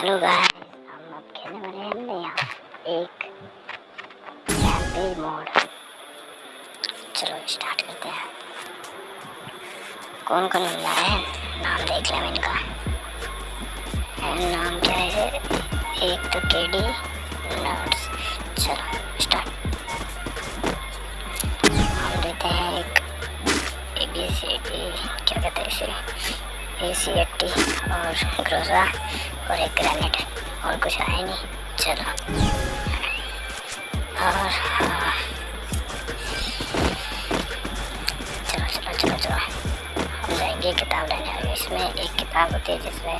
Hello guys हम अब खेलने वाले हैं नया, एक कैफ़े मोड चलो स्टार्ट करते हैं। कौन कौन बंदा है? नाम देख लें इनका। नाम क्या है एक तो के डी नर्स चलो स्टार्ट हम देते हैं एक ए बी सी डी क्या कहते हैं इसे? ये सी और ग्रोजा और एक ग्रेनेड और कुछ आया नहीं। चलो। और हाँ। चलो चलो चलो चलो। हम जाएँगे किताब लेने। और इसमें एक किताब होती है जिसमें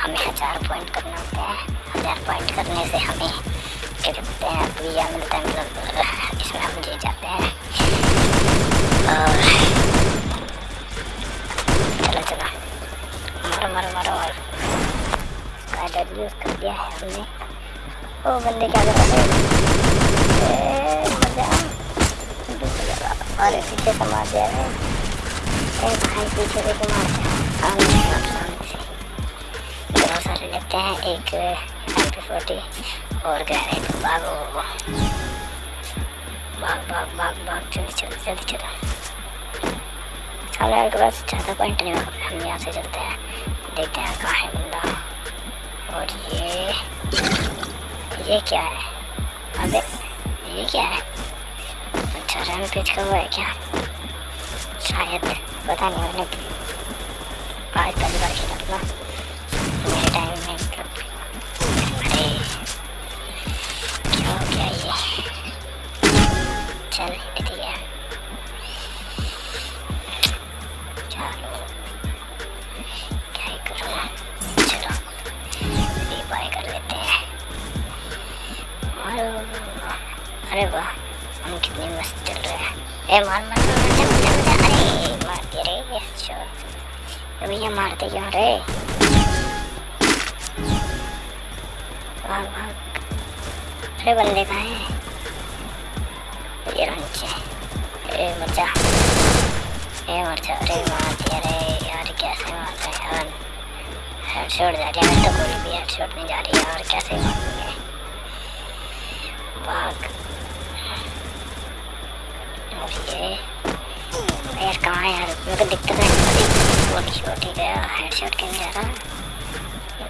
हमें हज़ार पॉइंट करना होता है। हज़ार पॉइंट करने से हमें क्या कहते हैं मिलता है। और यूज़ तो कर दिया है हमने। ओ, बंदे क्या कर रहे मज़ा। पीछे से मार दिया है। ए, भाई, पीछे से क्यों मार दिया बहुत सारे लेते हैं। एक एम फोर्टी और ग्रेनेड भागो। भाग भाग भाग भाग। जल्दी चलो जल्दी चलो। सारे के पास ज़्यादा पॉइंट नहीं हम यहाँ से चलते हैं। ये क्या का है बंदा और ये ये क्या है? अबे, ये क्या है? अच्छा रन पिच का वो है क्या? शायद, पता नहीं मैंने आज पहली बार खेला था मेरे टाइम में अरे, क्या हो गया ये? चल अरे वाह हम कितने मस्त चल रहे हैं ए मार मार मार मार मार मार मार अरे मार दे रे शॉट भैया मारते क्यों रे भाग भाग अरे बंदे कहाँ हैं ये नीचे ए मर जा ए मर जा अरे मार दे रे यार कैसे मारते हैं यार हेडशॉट जा रही है तो कोई भी हेडशॉट नहीं जा रही है और कैसे मारूँगे fuck. ओके यार कहाँ यार मेरे को दिखता था वो शॉट ही गया हेडशॉट के जा रहा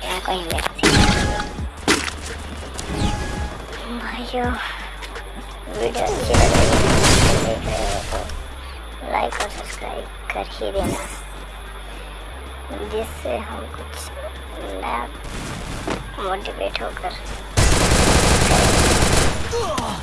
यहाँ कोई भाइयों वीडियो अच्छी लग रही है लाइक और सब्सक्राइब कर ही देना। जिससे हम कुछ नया मोटिवेट होकर Oh.